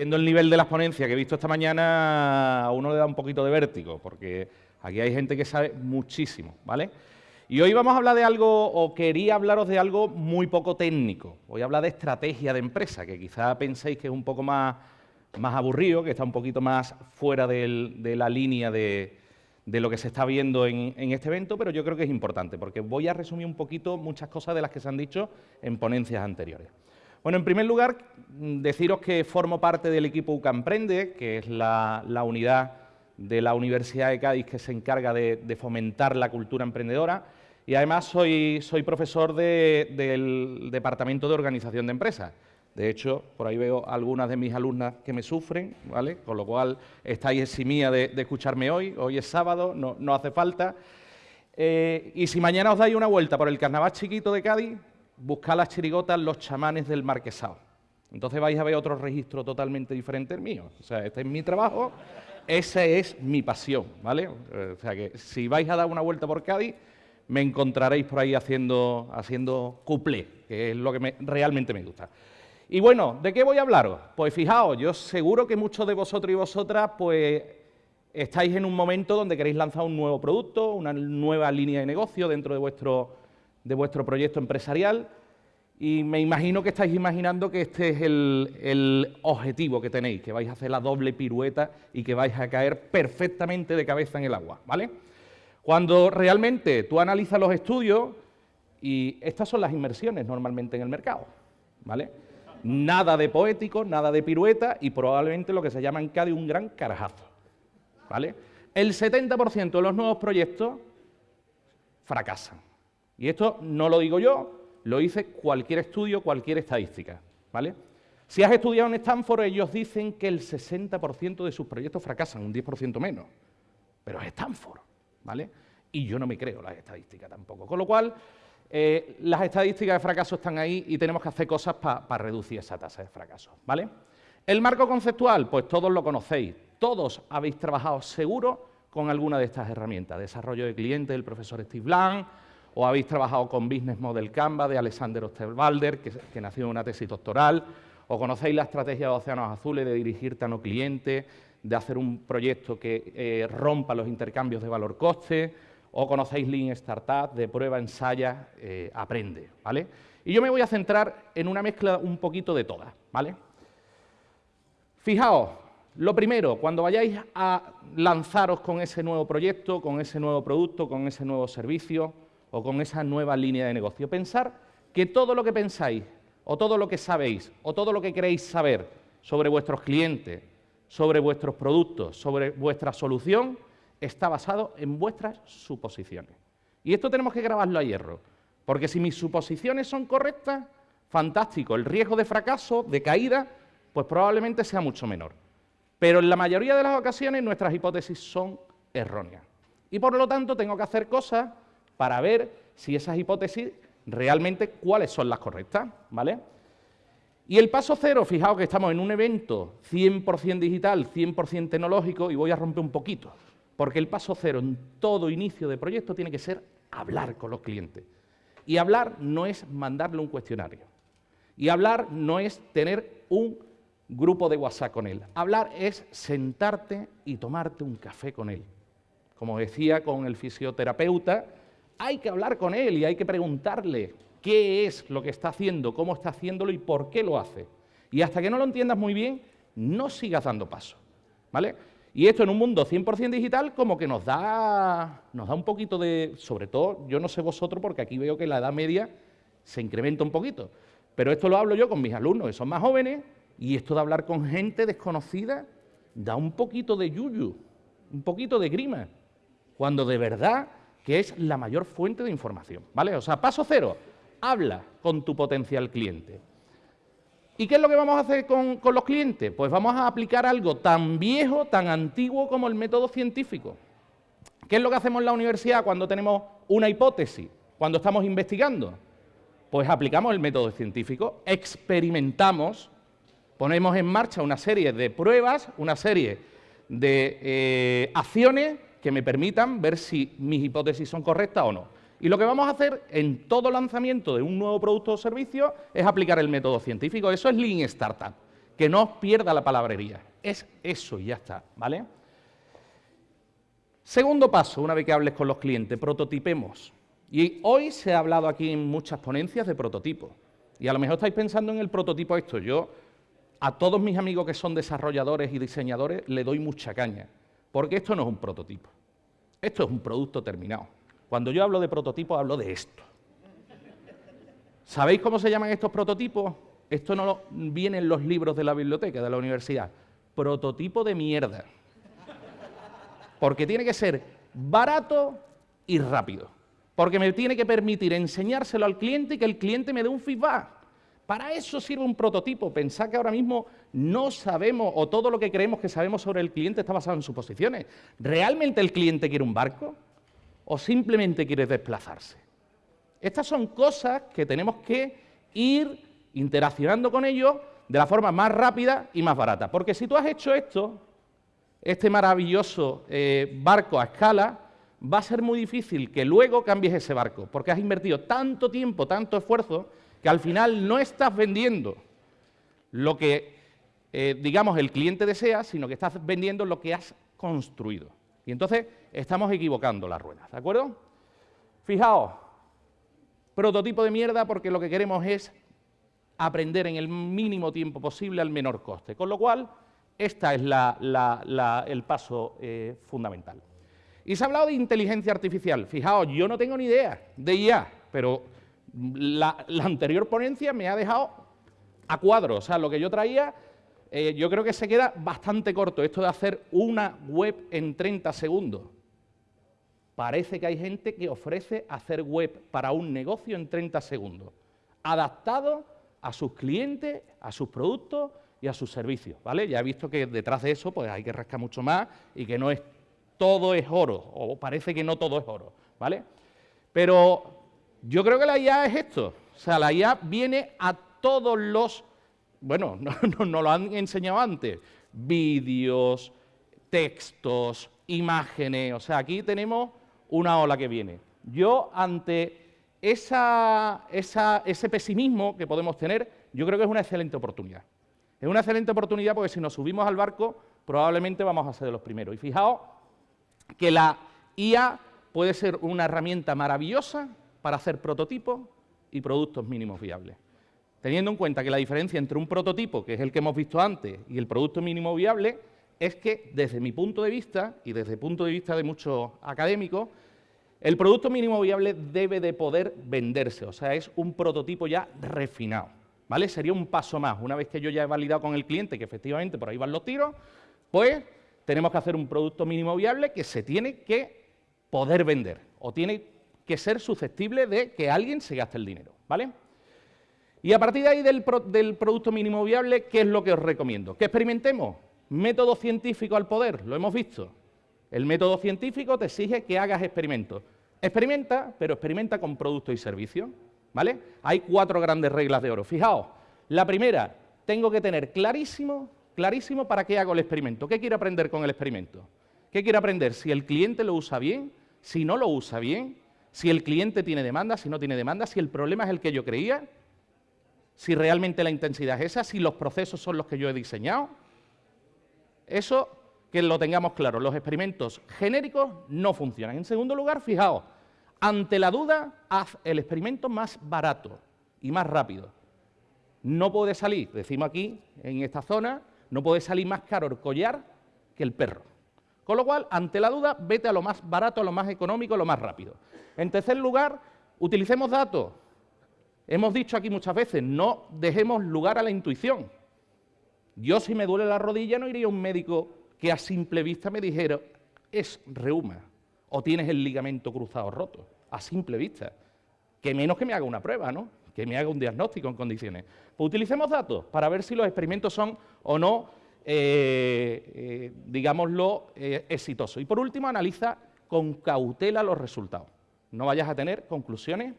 Viendo el nivel de las ponencias que he visto esta mañana, a uno le da un poquito de vértigo, porque aquí hay gente que sabe muchísimo, ¿vale? Y hoy vamos a hablar de algo, o quería hablaros de algo muy poco técnico. Voy a hablar de estrategia de empresa, que quizá penséis que es un poco más, más aburrido, que está un poquito más fuera de la línea de, lo que se está viendo en, en, este evento, pero yo creo que es importante, porque voy a resumir un poquito muchas cosas de las que se han dicho en ponencias anteriores. Bueno, en primer lugar, deciros que formo parte del equipo UCAMprende, que es la, unidad de la Universidad de Cádiz que se encarga de, fomentar la cultura emprendedora y además soy, profesor del Departamento de Organización de Empresas. De hecho, por ahí veo algunas de mis alumnas que me sufren, ¿vale? Con lo cual estáis eximía de, de escucharme hoy. Hoy es sábado, no, no hace falta. Eh, y si mañana os dais una vuelta por el carnaval chiquito de Cádiz, buscar las chirigotas los chamanes del marquesado. Entonces vais a ver otro registro totalmente diferente del mío. O sea, este es mi trabajo, esa es mi pasión, ¿vale? O sea que si vais a dar una vuelta por Cádiz, me encontraréis por ahí haciendo, haciendo cuplé, que es lo que realmente me gusta. Y bueno, ¿de qué voy a hablaros? Pues fijaos, yo seguro que muchos de vosotros y vosotras pues estáis en un momento donde queréis lanzar un nuevo producto, una nueva línea de negocio dentro de vuestro de vuestro proyecto empresarial y me imagino que estáis imaginando que este es el, objetivo que tenéis, que vais a hacer la doble pirueta y que vais a caer perfectamente de cabeza en el agua, ¿vale? Cuando realmente tú analizas los estudios, y estas son las inversiones normalmente en el mercado, ¿vale? Nada de poético, nada de pirueta y probablemente lo que se llama en CADI un gran carajazo, ¿vale? El 70% de los nuevos proyectos fracasan. Y esto no lo digo yo, lo dice cualquier estudio, cualquier estadística. ¿vale? Si has estudiado en Stanford, ellos dicen que el 60% de sus proyectos fracasan, un 10% menos. Pero es Stanford, ¿vale? Y yo no me creo las estadísticas tampoco. Con lo cual, eh, las estadísticas de fracaso están ahí y tenemos que hacer cosas para reducir esa tasa de fracaso, ¿vale? El marco conceptual, pues todos lo conocéis. Todos habéis trabajado seguro con alguna de estas herramientas. Desarrollo de clientes del profesor Steve Blanc, o habéis trabajado con Business Model Canva de Alexander Osterwalder, que, nació en una tesis doctoral, o conocéis la estrategia de Océanos Azules de dirigirte a no cliente, de hacer un proyecto que eh, rompa los intercambios de valor-coste, o conocéis Lean Startup, de prueba, ensaya, eh, aprende, ¿vale? Y yo me voy a centrar en una mezcla un poquito de todas, ¿vale? Fijaos, lo primero, cuando vayáis a lanzaros con ese nuevo proyecto, con ese nuevo producto, con ese nuevo servicio, o con esa nueva línea de negocio. Pensar que todo lo que pensáis, o todo lo que sabéis, o todo lo que queréis saber sobre vuestros clientes, sobre vuestros productos, sobre vuestra solución, está basado en vuestras suposiciones. Y esto tenemos que grabarlo a hierro, porque si mis suposiciones son correctas, fantástico, el riesgo de fracaso, de caída, pues probablemente sea mucho menor. Pero en la mayoría de las ocasiones nuestras hipótesis son erróneas. Y por lo tanto tengo que hacer cosas para ver si esas hipótesis realmente cuáles son las correctas, ¿vale? Y el paso cero, fijaos que estamos en un evento 100% digital, 100% tecnológico, y voy a romper un poquito, porque el paso cero en todo inicio de proyecto tiene que ser hablar con los clientes. Y hablar no es mandarle un cuestionario. Y hablar no es tener un grupo de WhatsApp con él. Hablar es sentarte y tomarte un café con él. Como decía con el fisioterapeuta, hay que hablar con él y hay que preguntarle qué es lo que está haciendo, cómo está haciéndolo y por qué lo hace. Y hasta que no lo entiendas muy bien, no sigas dando paso. ¿Vale? Y esto en un mundo 100% digital como que nos da, nos da un poquito de, sobre todo, yo no sé vosotros porque aquí veo que la edad media se incrementa un poquito, pero esto lo hablo yo con mis alumnos que son más jóvenes y esto de hablar con gente desconocida da un poquito de yuyu, un poquito de grima, cuando de verdad que es la mayor fuente de información, ¿vale? O sea, paso cero, habla con tu potencial cliente. ¿Y qué es lo que vamos a hacer con, los clientes? Pues vamos a aplicar algo tan viejo, tan antiguo como el método científico. ¿Qué es lo que hacemos en la universidad cuando tenemos una hipótesis, cuando estamos investigando? Pues aplicamos el método científico, experimentamos, ponemos en marcha una serie de pruebas, una serie de eh, acciones que me permitan ver si mis hipótesis son correctas o no. Y lo que vamos a hacer en todo lanzamiento de un nuevo producto o servicio es aplicar el método científico. Eso es Lean Startup, que no os pierda la palabrería. Es eso y ya está, ¿vale? Segundo paso, una vez que hables con los clientes, prototipemos. Y hoy se ha hablado aquí en muchas ponencias de prototipo. Y a lo mejor estáis pensando en el prototipo esto. Yo a todos mis amigos que son desarrolladores y diseñadores le doy mucha caña, porque esto no es un prototipo. Esto es un producto terminado. Cuando yo hablo de prototipo, hablo de esto. ¿Sabéis cómo se llaman estos prototipos? Esto no viene en los libros de la biblioteca, de la universidad. Prototipo de mierda. Porque tiene que ser barato y rápido. Porque me tiene que permitir enseñárselo al cliente y que el cliente me dé un feedback. Para eso sirve un prototipo. Pensad que ahora mismo no sabemos, o todo lo que creemos que sabemos sobre el cliente está basado en suposiciones. ¿Realmente el cliente quiere un barco? ¿O simplemente quiere desplazarse? Estas son cosas que tenemos que ir interaccionando con ellos de la forma más rápida y más barata. Porque si tú has hecho esto, este maravilloso eh, barco a escala, va a ser muy difícil que luego cambies ese barco, porque has invertido tanto tiempo, tanto esfuerzo, que al final no estás vendiendo lo que, eh, digamos, el cliente desea, sino que estás vendiendo lo que has construido. Y entonces estamos equivocando las ruedas, ¿de acuerdo? Fijaos, prototipo de mierda porque lo que queremos es aprender en el mínimo tiempo posible al menor coste, con lo cual este es el paso eh, fundamental. Y se ha hablado de inteligencia artificial. Fijaos, yo no tengo ni idea de IA, pero la, anterior ponencia me ha dejado a cuadro. O sea, lo que yo traía, eh, yo creo que se queda bastante corto. Esto de hacer una web en 30 segundos. Parece que hay gente que ofrece hacer web para un negocio en 30 segundos, adaptado a sus clientes, a sus productos y a sus servicios, ¿vale? Ya he visto que detrás de eso pues hay que rascar mucho más y que no es todo es oro, o parece que no todo es oro, ¿vale? Pero yo creo que la IA es esto, o sea, la IA viene a todos los, bueno, no, lo han enseñado antes, vídeos, textos, imágenes, o sea, aquí tenemos una ola que viene. Yo ante esa, ese pesimismo que podemos tener, yo creo que es una excelente oportunidad. Es una excelente oportunidad porque si nos subimos al barco, probablemente vamos a ser de los primeros. Y fijaos que la IA puede ser una herramienta maravillosa para hacer prototipos y productos mínimos viables. Teniendo en cuenta que la diferencia entre un prototipo, que es el que hemos visto antes, y el producto mínimo viable, es que desde mi punto de vista, y desde el punto de vista de muchos académicos, el producto mínimo viable debe de poder venderse, o sea, es un prototipo ya refinado. ¿vale? Sería un paso más. Una vez que yo ya he validado con el cliente que efectivamente por ahí van los tiros, pues tenemos que hacer un producto mínimo viable que se tiene que poder vender o tiene que ser susceptible de que alguien se gaste el dinero, ¿vale? Y a partir de ahí del, producto mínimo viable, ¿qué es lo que os recomiendo? Que experimentemos. Método científico al poder, lo hemos visto. El método científico te exige que hagas experimentos. Experimenta, pero experimenta con productos y servicios. ¿Vale? Hay cuatro grandes reglas de oro. Fijaos, la primera, tengo que tener clarísimo, clarísimo para qué hago el experimento. ¿Qué quiero aprender con el experimento? ¿Qué quiero aprender? Si el cliente lo usa bien, si no lo usa bien, si el cliente tiene demanda, si no tiene demanda, si el problema es el que yo creía, si realmente la intensidad es esa, si los procesos son los que yo he diseñado. Eso que lo tengamos claro, los experimentos genéricos no funcionan. En segundo lugar, fijaos, ante la duda, haz el experimento más barato y más rápido. No puede salir, decimos aquí, en esta zona, no puede salir más caro el collar que el perro. Con lo cual, ante la duda, vete a lo más barato, a lo más económico, a lo más rápido. En tercer lugar, utilicemos datos. Hemos dicho aquí muchas veces, no dejemos lugar a la intuición. Yo si me duele la rodilla no iría a un médico que a simple vista me dijera, es reuma o tienes el ligamento cruzado roto, a simple vista. Que menos que me haga una prueba, ¿no? Que me haga un diagnóstico en condiciones. Pues utilicemos datos para ver si los experimentos son o no, eh, eh, digámoslo, eh, exitosos. Y por último, analiza con cautela los resultados. No vayas a tener conclusiones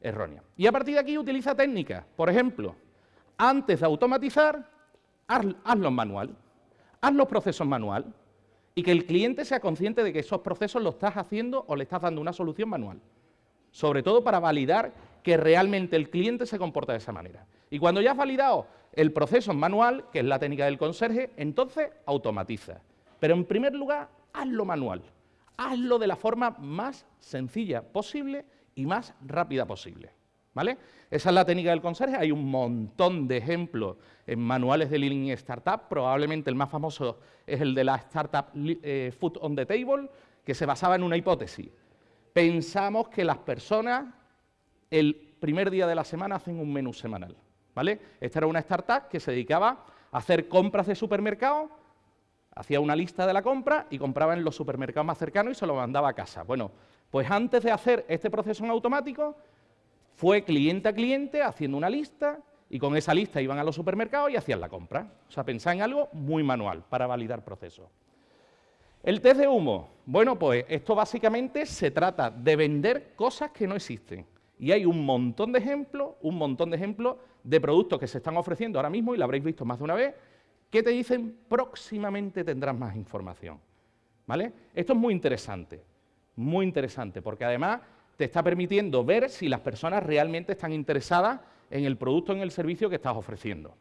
erróneas. Y a partir de aquí utiliza técnicas. Por ejemplo, antes de automatizar, hazlo en manual. Haz los procesos manual y que el cliente sea consciente de que esos procesos los estás haciendo o le estás dando una solución manual. Sobre todo para validar que realmente el cliente se comporta de esa manera. Y cuando ya has validado el proceso manual, que es la técnica del conserje, entonces automatiza. Pero en primer lugar, hazlo manual. Hazlo de la forma más sencilla posible y más rápida posible. ¿Vale? Esa es la técnica del conserje. Hay un montón de ejemplos en manuales de Lean Startup. Probablemente el más famoso es el de la startup eh, Food on the Table, que se basaba en una hipótesis. Pensamos que las personas el primer día de la semana hacen un menú semanal. ¿Vale? Esta era una startup que se dedicaba a hacer compras de supermercado, hacía una lista de la compra y compraba en los supermercados más cercanos y se lo mandaba a casa. Bueno, pues antes de hacer este proceso en automático, fue cliente a cliente haciendo una lista y con esa lista iban a los supermercados y hacían la compra. O sea, pensaba en algo muy manual para validar procesos. El test de humo. Bueno, pues esto básicamente se trata de vender cosas que no existen. Y hay un montón de ejemplos, un montón de ejemplos de productos que se están ofreciendo ahora mismo, y lo habréis visto más de una vez, que te dicen próximamente tendrás más información. ¿Vale? Esto es muy interesante, muy interesante, porque además te está permitiendo ver si las personas realmente están interesadas en el producto o en el servicio que estás ofreciendo.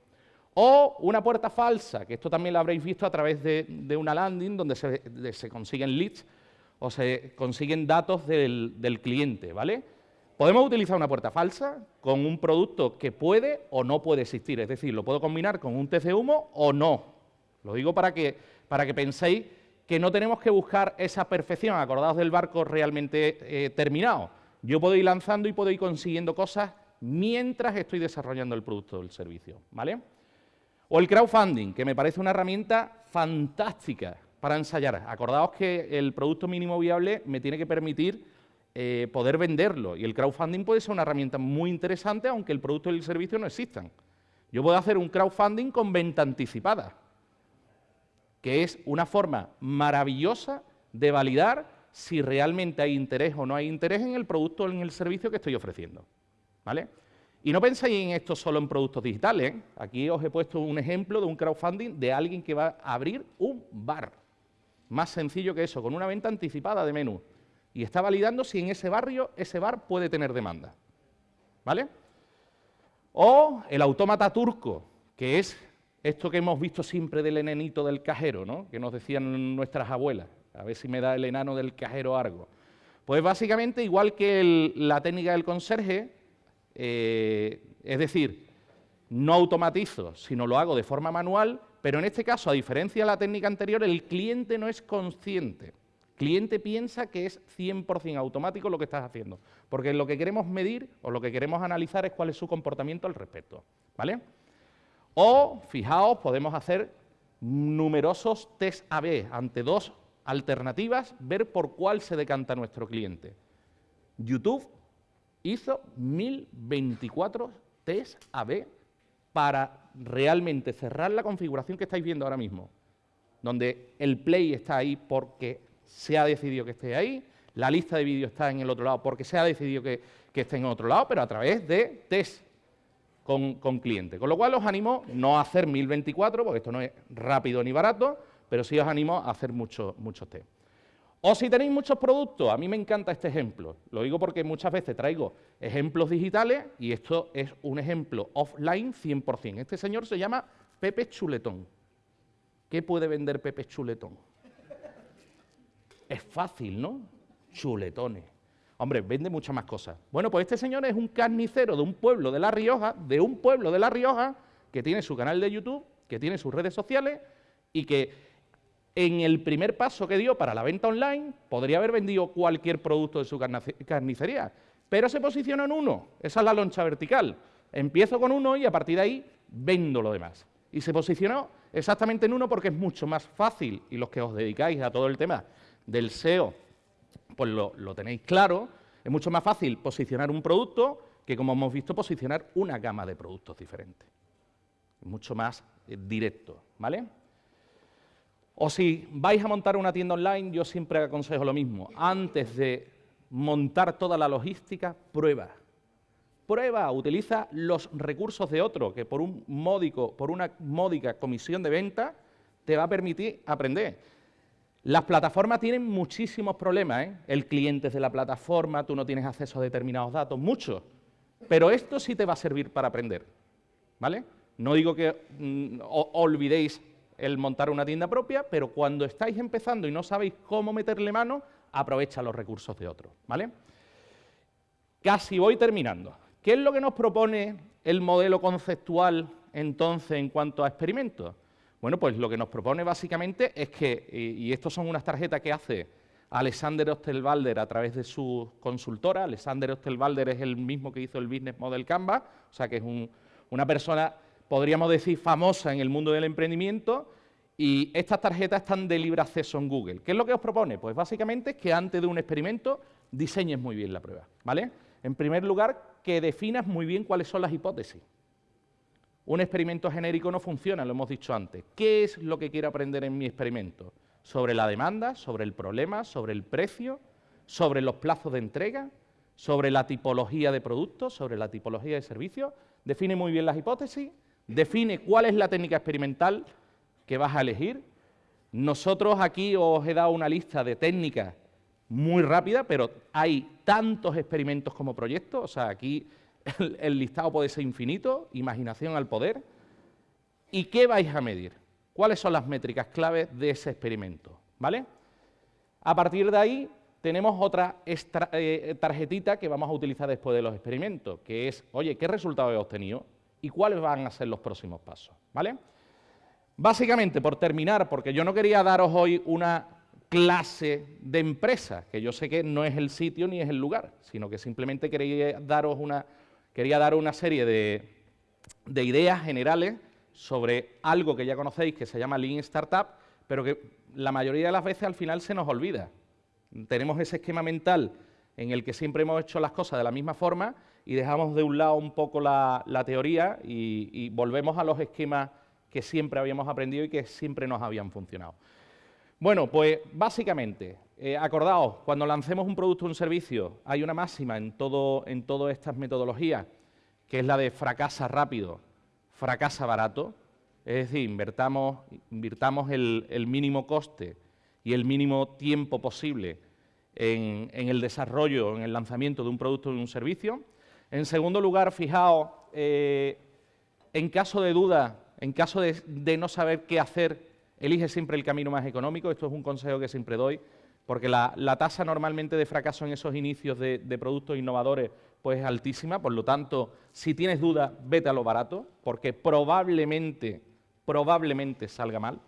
O una puerta falsa, que esto también lo habréis visto a través de, una landing donde se, consiguen leads o se consiguen datos del, del cliente, ¿vale? Podemos utilizar una puerta falsa con un producto que puede o no puede existir, es decir, lo puedo combinar con un test de humo o no. Lo digo para que, para que penséis que no tenemos que buscar esa perfección, acordados del barco realmente eh, terminado. Yo puedo ir lanzando y puedo ir consiguiendo cosas mientras estoy desarrollando el producto o el servicio, ¿vale? O el crowdfunding, que me parece una herramienta fantástica para ensayar. Acordaos que el producto mínimo viable me tiene que permitir eh, poder venderlo. Y el crowdfunding puede ser una herramienta muy interesante, aunque el producto y el servicio no existan. Yo puedo hacer un crowdfunding con venta anticipada, que es una forma maravillosa de validar si realmente hay interés o no hay interés en el producto o en el servicio que estoy ofreciendo. ¿Vale? Y no penséis en esto solo en productos digitales. ¿eh? Aquí os he puesto un ejemplo de un crowdfunding de alguien que va a abrir un bar. Más sencillo que eso, con una venta anticipada de menú y está validando si en ese barrio ese bar puede tener demanda. ¿Vale? O el autómata turco, que es esto que hemos visto siempre del enanito del cajero, ¿no? que nos decían nuestras abuelas, a ver si me da el enano del cajero algo. Pues básicamente igual que la técnica del conserje, eh, es decir, no automatizo, sino lo hago de forma manual, pero en este caso, a diferencia de la técnica anterior, el cliente no es consciente cliente piensa que es 100% automático lo que estás haciendo, porque lo que queremos medir o lo que queremos analizar es cuál es su comportamiento al respecto. ¿vale? O, fijaos, podemos hacer numerosos test A-B ante dos alternativas, ver por cuál se decanta nuestro cliente. YouTube hizo 1024 test A-B para realmente cerrar la configuración que estáis viendo ahora mismo, donde el play está ahí porque se ha decidido que esté ahí, la lista de vídeos está en el otro lado porque se ha decidido que, esté en otro lado, pero a través de test con, con cliente. Con lo cual os animo no a hacer 1024, porque esto no es rápido ni barato, pero sí os animo a hacer muchos muchos test. O si tenéis muchos productos, a mí me encanta este ejemplo. Lo digo porque muchas veces traigo ejemplos digitales y esto es un ejemplo offline 100%. Este señor se llama Pepe Chuletón. ¿Qué puede vender Pepe Chuletón? Es fácil, ¿no? Chuletones. Hombre, vende muchas más cosas. Bueno, pues este señor es un carnicero de un pueblo de La Rioja, de un pueblo de La Rioja, que tiene su canal de YouTube, que tiene sus redes sociales y que en el primer paso que dio para la venta online podría haber vendido cualquier producto de su carnicería, pero se posicionó en uno. Esa es la loncha vertical. Empiezo con uno y a partir de ahí vendo lo demás. Y se posicionó exactamente en uno porque es mucho más fácil, y los que os dedicáis a todo el tema del SEO, pues lo, tenéis claro, es mucho más fácil posicionar un producto que, como hemos visto, posicionar una gama de productos diferentes. Es mucho más eh, directo, ¿vale? O si vais a montar una tienda online, yo siempre aconsejo lo mismo. Antes de montar toda la logística, prueba. Prueba, utiliza los recursos de otro, que por un módico, por una módica comisión de venta, te va a permitir aprender. Las plataformas tienen muchísimos problemas, ¿eh? El cliente es de la plataforma, tú no tienes acceso a determinados datos, muchos. Pero esto sí te va a servir para aprender. ¿vale? No digo que mm, olvidéis el montar una tienda propia, pero cuando estáis empezando y no sabéis cómo meterle mano, aprovecha los recursos de otros, ¿vale? Casi voy terminando. ¿Qué es lo que nos propone el modelo conceptual entonces en cuanto a experimentos? Bueno, pues lo que nos propone básicamente es que, y estas son unas tarjetas que hace Alexander Osterwalder a través de su consultora, Alexander Osterwalder es el mismo que hizo el Business Model Canvas, o sea que es una persona, podríamos decir, famosa en el mundo del emprendimiento, y estas tarjetas están de libre acceso en Google. ¿Qué es lo que os propone? Pues básicamente es que antes de un experimento diseñes muy bien la prueba, ¿vale? En primer lugar, que definas muy bien cuáles son las hipótesis. Un experimento genérico no funciona, lo hemos dicho antes. ¿Qué es lo que quiero aprender en mi experimento? Sobre la demanda, sobre el problema, sobre el precio, sobre los plazos de entrega, sobre la tipología de productos, sobre la tipología de servicios. Define muy bien las hipótesis, define cuál es la técnica experimental que vas a elegir. Nosotros aquí os he dado una lista de técnicas muy rápida, pero hay tantos experimentos como proyectos, o sea, aquí el, listado puede ser infinito, imaginación al poder. ¿Y qué vais a medir? ¿Cuáles son las métricas claves de ese experimento? ¿Vale? A partir de ahí tenemos otra eh, tarjetita que vamos a utilizar después de los experimentos, que es, oye, ¿qué resultados he obtenido? ¿Y cuáles van a ser los próximos pasos? ¿Vale? Básicamente, por terminar, porque yo no quería daros hoy una clase de empresa, que yo sé que no es el sitio ni es el lugar, sino que simplemente quería daros una, quería dar una serie de, ideas generales sobre algo que ya conocéis que se llama Lean Startup, pero que la mayoría de las veces al final se nos olvida. Tenemos ese esquema mental en el que siempre hemos hecho las cosas de la misma forma y dejamos de un lado un poco la, teoría y, volvemos a los esquemas que siempre habíamos aprendido y que siempre nos habían funcionado. Bueno, pues básicamente, eh, acordaos, cuando lancemos un producto o un servicio, hay una máxima en, todo, en todas estas metodologías, que es la de fracasa rápido, fracasa barato. Es decir, invertamos, invirtamos el, mínimo coste y el mínimo tiempo posible en, el desarrollo, en el lanzamiento de un producto o de un servicio. En segundo lugar, fijaos, eh, en caso de duda, en caso de, no saber qué hacer, elige siempre el camino más económico. Esto es un consejo que siempre doy porque la, tasa normalmente de fracaso en esos inicios de, productos innovadores pues es altísima, por lo tanto, si tienes dudas, vete a lo barato, porque probablemente, probablemente salga mal,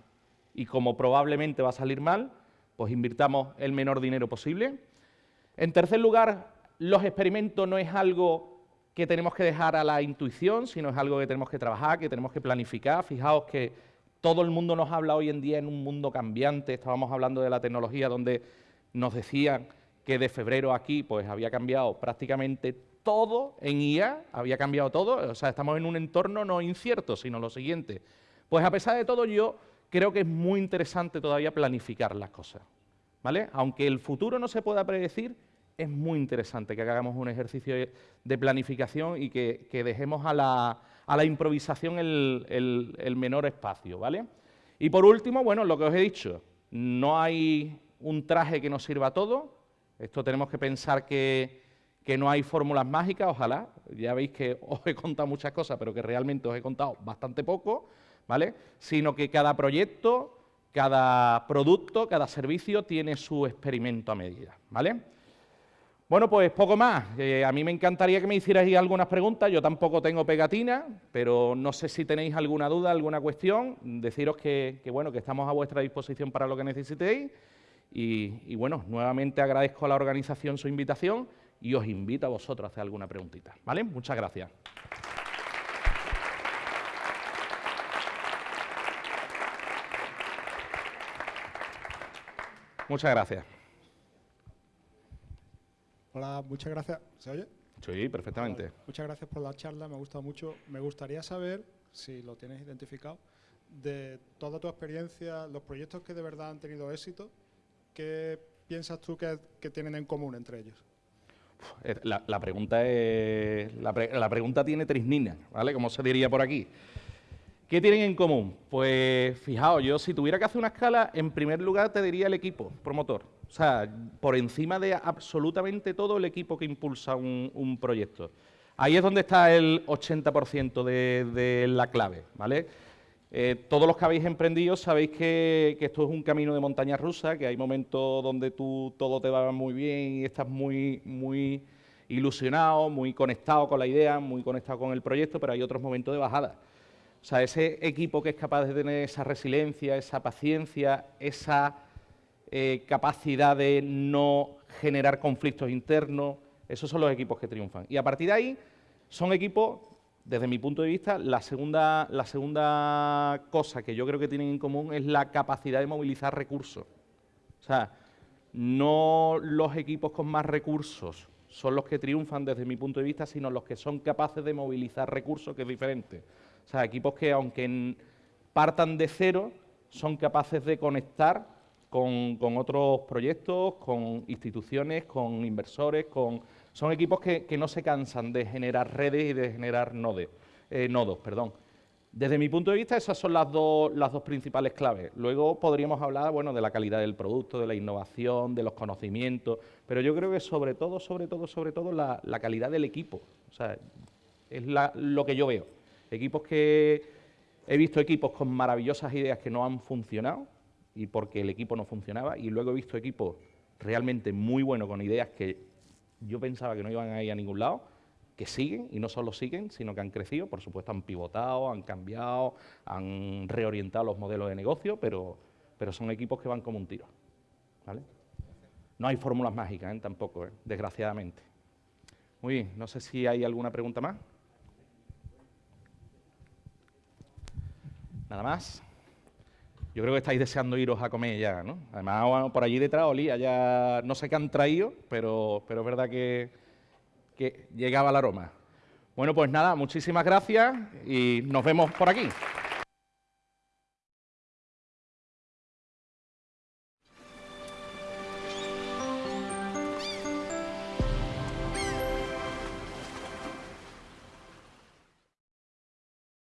y como probablemente va a salir mal, pues invirtamos el menor dinero posible. En tercer lugar, los experimentos no es algo que tenemos que dejar a la intuición, sino es algo que tenemos que trabajar, que tenemos que planificar. Fijaos que todo el mundo nos habla hoy en día en un mundo cambiante, estábamos hablando de la tecnología donde nos decían que de febrero aquí pues había cambiado prácticamente todo en IA, había cambiado todo, o sea, estamos en un entorno no incierto, sino lo siguiente. Pues a pesar de todo yo creo que es muy interesante todavía planificar las cosas, ¿vale? Aunque el futuro no se pueda predecir, es muy interesante que hagamos un ejercicio de planificación y que, dejemos a la, improvisación el, menor espacio, ¿vale? Y por último, bueno, lo que os he dicho, no hay un traje que nos sirva a todo, esto tenemos que pensar que, que no hay fórmulas mágicas, ojalá, ya veis que os he contado muchas cosas, pero que realmente os he contado bastante poco, ¿vale? Sino que cada proyecto, cada producto, cada servicio tiene su experimento a medida, ¿vale? Bueno, pues poco más. Eh, a mí me encantaría que me hicierais algunas preguntas. Yo tampoco tengo pegatina, pero no sé si tenéis alguna duda, alguna cuestión. Deciros que, bueno, que estamos a vuestra disposición para lo que necesitéis. Y, bueno, nuevamente agradezco a la organización su invitación y os invito a vosotros a hacer alguna preguntita. ¿Vale? Muchas gracias. Muchas gracias. Hola, muchas gracias. ¿Se oye? Sí, perfectamente. Muchas gracias por la charla, me ha gustado mucho. Me gustaría saber, si lo tienes identificado, de toda tu experiencia, los proyectos que de verdad han tenido éxito, ¿qué piensas tú que, tienen en común entre ellos? La, pregunta es, la, la, pregunta tiene trisnina, ¿vale? Como se diría por aquí. ¿Qué tienen en común? Pues fijaos, yo si tuviera que hacer una escala, en primer lugar te diría el equipo promotor. O sea, por encima de absolutamente todo el equipo que impulsa un, proyecto. Ahí es donde está el 80% de, la clave, ¿vale? Eh, todos los que habéis emprendido sabéis que, esto es un camino de montaña rusa, que hay momentos donde tú todo te va muy bien y estás muy, muy ilusionado, muy conectado con la idea, muy conectado con el proyecto, pero hay otros momentos de bajada. O sea, ese equipo que es capaz de tener esa resiliencia, esa paciencia, esa eh, capacidad de no generar conflictos internos, esos son los equipos que triunfan. Y a partir de ahí, son equipos, desde mi punto de vista, la segunda, la segunda cosa que yo creo que tienen en común es la capacidad de movilizar recursos. O sea, no los equipos con más recursos son los que triunfan desde mi punto de vista, sino los que son capaces de movilizar recursos, que es diferente. O sea, equipos que aunque partan de cero, son capaces de conectar con, otros proyectos, con instituciones, con inversores, con... Son equipos que, no se cansan de generar redes y de generar eh, nodos. Perdón. Desde mi punto de vista, esas son las dos, las dos principales claves. Luego podríamos hablar bueno, de la calidad del producto, de la innovación, de los conocimientos, pero yo creo que sobre todo, sobre todo, sobre todo, la, calidad del equipo. O sea, es lo que yo veo. Equipos que he visto equipos con maravillosas ideas que no han funcionado y porque el equipo no funcionaba y luego he visto equipos realmente muy buenos con ideas que yo pensaba que no iban a ir a ningún lado, que siguen y no solo siguen, sino que han crecido, por supuesto han pivotado, han cambiado, han reorientado los modelos de negocio, pero, pero son equipos que van como un tiro. No hay fórmulas mágicas ¿eh? tampoco, ¿eh? desgraciadamente. Muy bien, no sé si hay alguna pregunta más. Nada más. Yo creo que estáis deseando iros a comer ya, ¿no? Además, por allí detrás olía ya, no sé qué han traído, pero, pero es verdad que, que llegaba el aroma. Bueno, pues nada, muchísimas gracias y nos vemos por aquí.